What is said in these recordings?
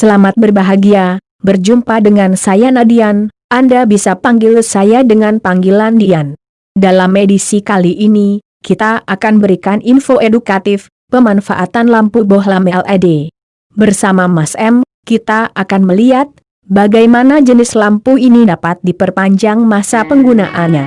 Selamat berbahagia, berjumpa dengan saya Nadian, Anda bisa panggil saya dengan panggilan Dian. Dalam edisi kali ini, kita akan berikan info edukatif, pemanfaatan lampu bohlam LED. Bersama Mas M, kita akan melihat, bagaimana jenis lampu ini dapat diperpanjang masa penggunaannya.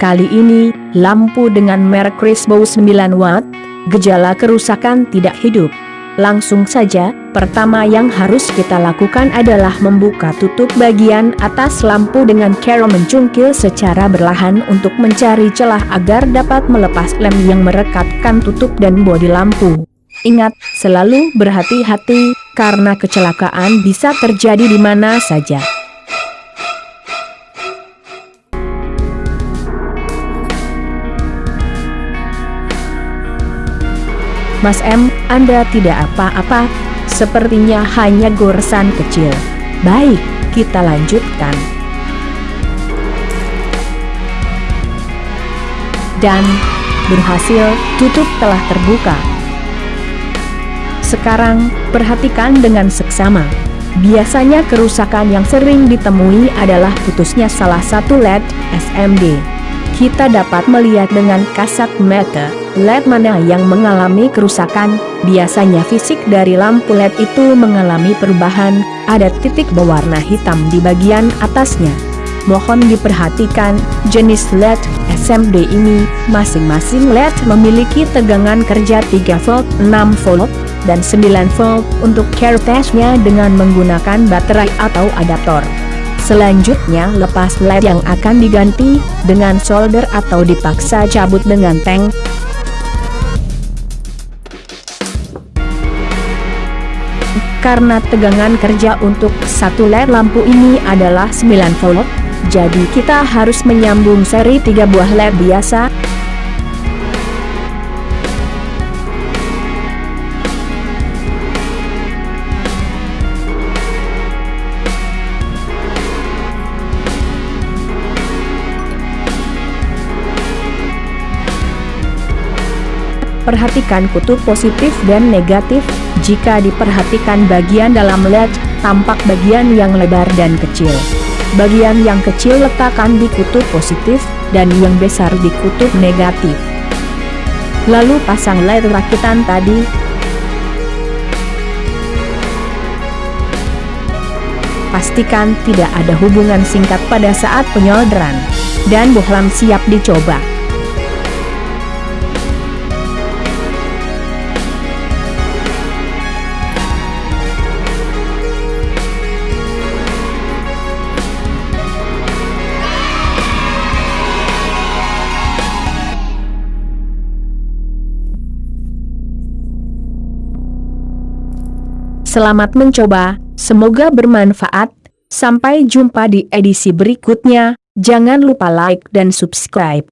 Kali ini, lampu dengan merek Crisbo 9 watt, gejala kerusakan tidak hidup. Langsung saja, pertama yang harus kita lakukan adalah membuka tutup bagian atas lampu dengan cara mencungkil secara berlahan untuk mencari celah agar dapat melepas lem yang merekatkan tutup dan bodi lampu. Ingat, selalu berhati-hati, karena kecelakaan bisa terjadi di mana saja. Mas M, Anda tidak apa-apa, sepertinya hanya goresan kecil. Baik, kita lanjutkan. Dan, berhasil, tutup telah terbuka. Sekarang, perhatikan dengan seksama. Biasanya kerusakan yang sering ditemui adalah putusnya salah satu LED SMD. Kita dapat melihat dengan kasat mata LED mana yang mengalami kerusakan, biasanya fisik dari lampu LED itu mengalami perubahan, ada titik berwarna hitam di bagian atasnya. Mohon diperhatikan, jenis LED SMD ini, masing-masing LED memiliki tegangan kerja 3 volt, 6 volt, dan 9 volt untuk care testnya dengan menggunakan baterai atau adaptor. Selanjutnya lepas LED yang akan diganti, dengan solder atau dipaksa cabut dengan tank, karena tegangan kerja untuk satu LED lampu ini adalah 9 volt, jadi kita harus menyambung seri 3 buah LED biasa, Perhatikan kutub positif dan negatif, jika diperhatikan bagian dalam LED, tampak bagian yang lebar dan kecil. Bagian yang kecil letakkan di kutub positif, dan yang besar di kutub negatif. Lalu pasang LED rakitan tadi, pastikan tidak ada hubungan singkat pada saat penyolderan, dan bohlam siap dicoba. Selamat mencoba, semoga bermanfaat. Sampai jumpa di edisi berikutnya. Jangan lupa like dan subscribe.